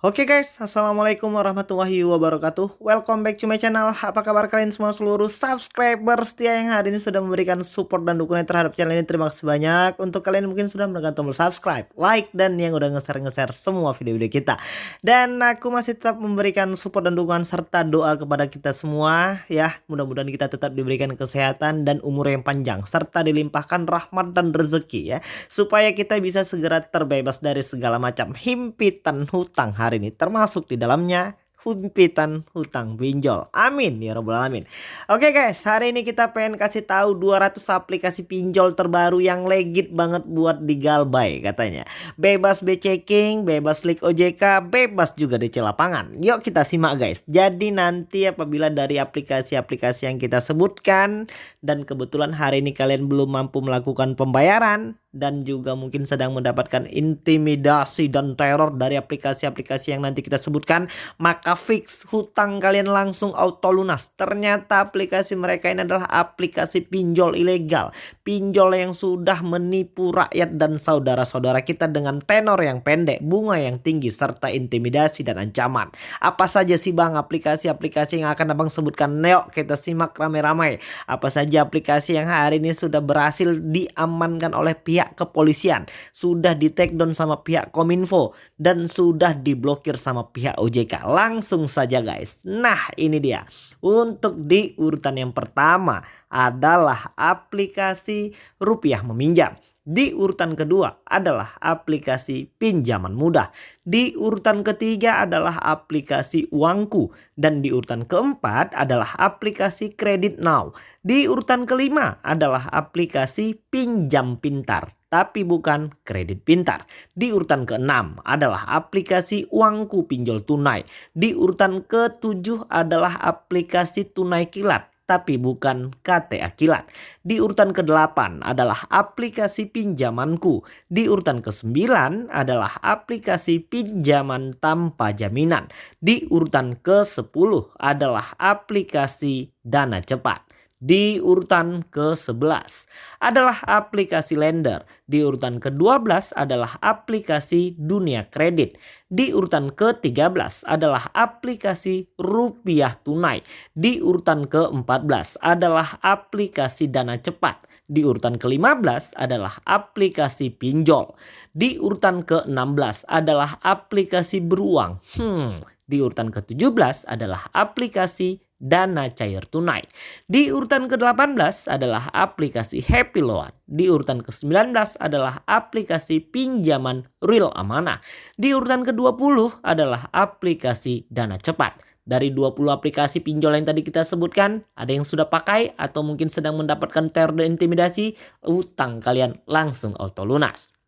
Oke guys, Assalamualaikum warahmatullahi wabarakatuh. Welcome back to my channel. Apa kabar kalian semua? Seluruh subscriber setia yang hari ini sudah memberikan support dan dukungan terhadap channel ini. Terima kasih banyak. Untuk kalian mungkin sudah menekan tombol subscribe, like, dan yang udah nge-share-nge-share semua video-video kita. Dan aku masih tetap memberikan support dan dukungan serta doa kepada kita semua Ya, mudah-mudahan kita tetap diberikan kesehatan dan umur yang panjang Serta dilimpahkan rahmat dan rezeki ya. Supaya kita bisa segera terbebas dari segala macam himpitan hutang hari hari ini termasuk di dalamnya himpitan hutang pinjol. Amin ya robbal alamin. Oke guys, hari ini kita pengen kasih tahu 200 aplikasi pinjol terbaru yang legit banget buat digalbay katanya. Bebas B-checking, bebas link OJK, bebas juga DC lapangan. Yuk kita simak guys. Jadi nanti apabila dari aplikasi-aplikasi yang kita sebutkan dan kebetulan hari ini kalian belum mampu melakukan pembayaran, dan juga mungkin sedang mendapatkan intimidasi dan teror dari aplikasi-aplikasi yang nanti kita sebutkan. Maka fix hutang kalian langsung auto lunas. Ternyata aplikasi mereka ini adalah aplikasi pinjol ilegal. Pinjol yang sudah menipu rakyat dan saudara-saudara kita dengan tenor yang pendek bunga yang tinggi serta intimidasi dan ancaman. Apa saja sih bang aplikasi-aplikasi yang akan abang sebutkan? Neo kita simak ramai-ramai. Apa saja aplikasi yang hari ini sudah berhasil diamankan oleh pihak pihak kepolisian, sudah di take down sama pihak Kominfo dan sudah diblokir sama pihak OJK. Langsung saja guys. Nah, ini dia. Untuk di urutan yang pertama adalah aplikasi rupiah meminjam. Di urutan kedua adalah aplikasi pinjaman mudah. Di urutan ketiga adalah aplikasi uangku. Dan di urutan keempat adalah aplikasi kredit now. Di urutan kelima adalah aplikasi pinjam pintar tapi bukan kredit pintar. Di urutan keenam adalah aplikasi uangku pinjol tunai. Di urutan ketujuh adalah aplikasi tunai kilat tapi bukan KTA Kilat. Di urutan ke-8 adalah aplikasi pinjamanku. Di urutan ke-9 adalah aplikasi pinjaman tanpa jaminan. Di urutan ke-10 adalah aplikasi dana cepat. Di urutan ke-11 adalah aplikasi lender. Di urutan ke-12 adalah aplikasi dunia kredit. Di urutan ke-13 adalah aplikasi rupiah tunai. Di urutan ke-14 adalah aplikasi dana cepat. Di urutan ke-15 adalah aplikasi pinjol. Di urutan ke-16 adalah aplikasi beruang. Hmm, di urutan ke-17 adalah aplikasi dana cair tunai. Di urutan ke-18 adalah aplikasi Happy Loan. Di urutan ke-19 adalah aplikasi pinjaman real amanah. Di urutan ke-20 adalah aplikasi dana cepat. Dari 20 aplikasi pinjol yang tadi kita sebutkan, ada yang sudah pakai atau mungkin sedang mendapatkan teror intimidasi, utang kalian langsung auto lunas.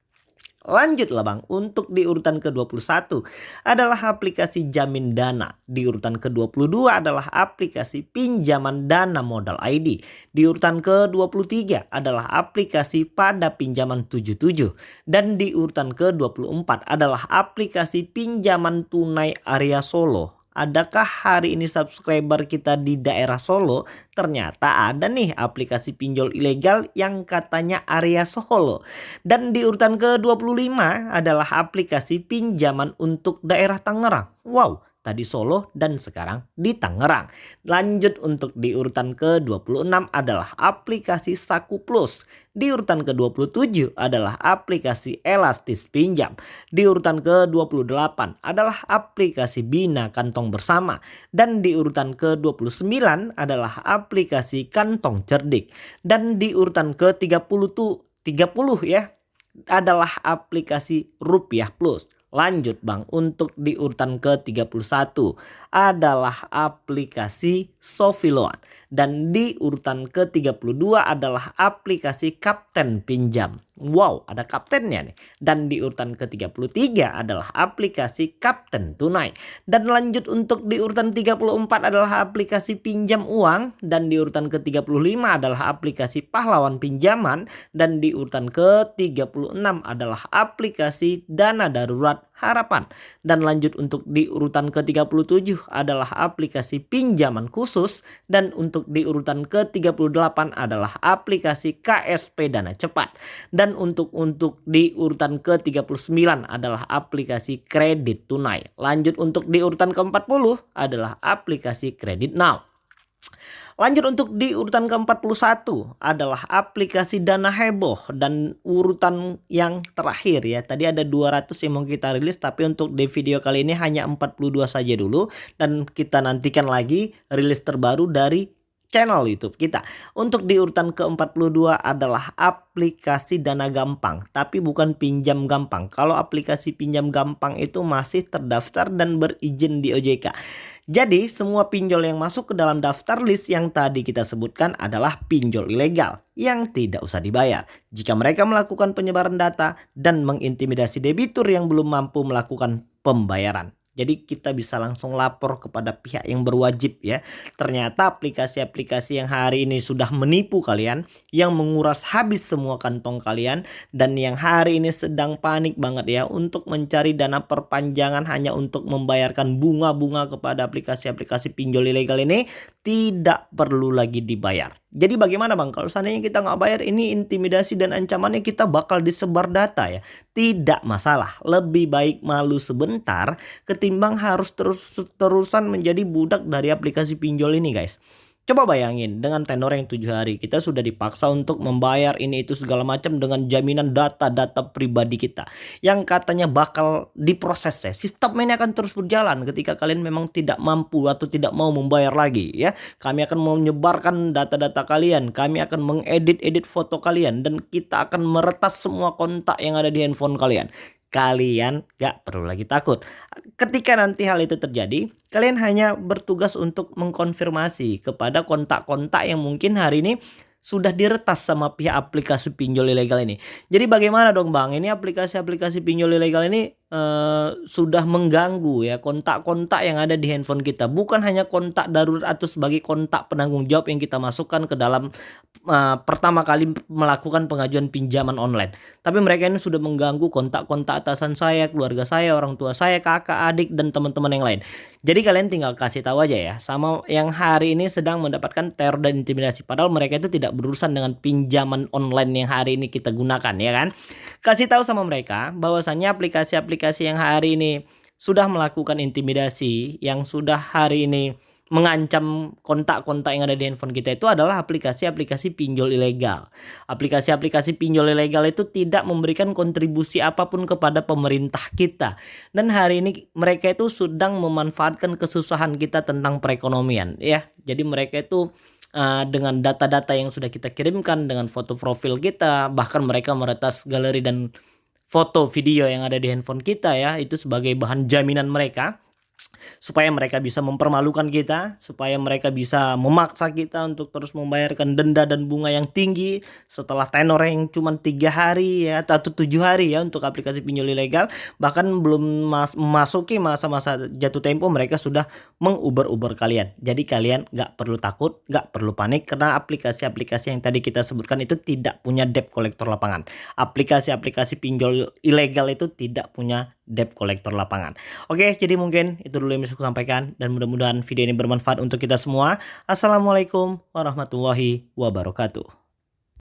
Lanjutlah bang, untuk di urutan ke-21 adalah aplikasi jamin dana. Di urutan ke-22 adalah aplikasi pinjaman dana modal ID. Di urutan ke-23 adalah aplikasi pada pinjaman 77. Dan di urutan ke-24 adalah aplikasi pinjaman tunai area Solo Adakah hari ini subscriber kita di daerah Solo ternyata ada nih aplikasi pinjol ilegal yang katanya area Solo. Dan di urutan ke-25 adalah aplikasi pinjaman untuk daerah Tangerang. Wow, tadi Solo dan sekarang di Tangerang. Lanjut untuk di urutan ke-26 adalah aplikasi Saku Plus. Di urutan ke-27 adalah aplikasi Elastis Pinjam. Di urutan ke-28 adalah aplikasi Bina Kantong Bersama. Dan di urutan ke-29 adalah aplikasi Kantong Cerdik. Dan di urutan ke-30 30 ya adalah aplikasi Rupiah Plus. Lanjut Bang, untuk di urutan ke-31 adalah aplikasi Sofiloan. Dan di urutan ke-32 adalah aplikasi Kapten Pinjam. Wow, ada kaptennya nih. Dan di urutan ke-33 adalah aplikasi Kapten Tunai. Dan lanjut untuk di urutan 34 adalah aplikasi pinjam uang. Dan di urutan ke-35 adalah aplikasi pahlawan pinjaman. Dan di urutan ke-36 adalah aplikasi dana darurat Harapan. Dan lanjut untuk di urutan ke-37 adalah aplikasi pinjaman khusus dan untuk di urutan ke-38 adalah aplikasi KSP Dana Cepat. Dan untuk untuk di urutan ke-39 adalah aplikasi kredit tunai. Lanjut untuk di urutan ke-40 adalah aplikasi kredit now. Lanjut untuk di urutan ke-41 adalah aplikasi Dana Heboh dan urutan yang terakhir ya. Tadi ada 200 yang mau kita rilis tapi untuk di video kali ini hanya 42 saja dulu dan kita nantikan lagi rilis terbaru dari channel YouTube kita. Untuk di urutan ke-42 adalah aplikasi Dana Gampang, tapi bukan pinjam gampang. Kalau aplikasi pinjam gampang itu masih terdaftar dan berizin di OJK. Jadi semua pinjol yang masuk ke dalam daftar list yang tadi kita sebutkan adalah pinjol ilegal yang tidak usah dibayar. Jika mereka melakukan penyebaran data dan mengintimidasi debitur yang belum mampu melakukan pembayaran. Jadi kita bisa langsung lapor kepada pihak yang berwajib ya. Ternyata aplikasi-aplikasi yang hari ini sudah menipu kalian, yang menguras habis semua kantong kalian dan yang hari ini sedang panik banget ya untuk mencari dana perpanjangan hanya untuk membayarkan bunga-bunga kepada aplikasi-aplikasi pinjol ilegal ini tidak perlu lagi dibayar. Jadi bagaimana bang kalau seandainya kita nggak bayar ini intimidasi dan ancamannya kita bakal disebar data ya. Tidak masalah. Lebih baik malu sebentar ketimbang harus terus-terusan menjadi budak dari aplikasi pinjol ini guys. Coba bayangin dengan tenor yang tujuh hari kita sudah dipaksa untuk membayar ini itu segala macam dengan jaminan data-data pribadi kita yang katanya bakal diproses ya. Sistem ini akan terus berjalan ketika kalian memang tidak mampu atau tidak mau membayar lagi ya. Kami akan menyebarkan data-data kalian, kami akan mengedit-edit foto kalian dan kita akan meretas semua kontak yang ada di handphone kalian kalian gak perlu lagi takut. Ketika nanti hal itu terjadi, kalian hanya bertugas untuk mengkonfirmasi kepada kontak-kontak yang mungkin hari ini sudah diretas sama pihak aplikasi pinjol ilegal ini. Jadi bagaimana dong Bang? Ini aplikasi-aplikasi pinjol ilegal ini uh, sudah mengganggu ya kontak-kontak yang ada di handphone kita. Bukan hanya kontak darurat atau sebagai kontak penanggung jawab yang kita masukkan ke dalam uh, pertama kali melakukan pengajuan pinjaman online. Tapi mereka ini sudah mengganggu kontak-kontak atasan saya, keluarga saya, orang tua saya, kakak, adik dan teman-teman yang lain. Jadi kalian tinggal kasih tahu aja ya sama yang hari ini sedang mendapatkan teror dan intimidasi padahal mereka itu tidak berurusan dengan pinjaman online yang hari ini kita gunakan ya kan. Kasih tahu sama mereka bahwasannya aplikasi-aplikasi yang hari ini sudah melakukan intimidasi, yang sudah hari ini mengancam kontak-kontak yang ada di handphone kita itu adalah aplikasi-aplikasi pinjol ilegal. Aplikasi-aplikasi pinjol ilegal itu tidak memberikan kontribusi apa pun kepada pemerintah kita. Dan hari ini mereka itu sedang memanfaatkan kesusahan kita tentang perekonomian ya. Jadi mereka itu uh, dengan data-data yang sudah kita kirimkan dengan foto profil kita bahkan mereka meretas galeri dan foto video yang ada di handphone kita ya itu sebagai bahan jaminan mereka supaya mereka bisa mempermalukan kita, supaya mereka bisa memaksa kita untuk terus membayarkan denda dan bunga yang tinggi setelah tenor yang cuma tiga hari ya atau tujuh hari ya untuk aplikasi pinjol ilegal. Bahkan belum mas memasuki masa-masa jatuh tempo mereka sudah menguber-uber kalian. Jadi kalian nggak perlu takut nggak perlu panik karena aplikasi-aplikasi yang tadi kita sebutkan itu tidak punya debt kolektor lapangan. Aplikasi-aplikasi pinjol ilegal itu tidak punya debt kolektor lapangan oke jadi mungkin itu dulu yang bisa aku sampaikan dan mudah-mudahan video ini bermanfaat untuk kita semua. Assalamualaikum warahmatullahi wabarakatuh.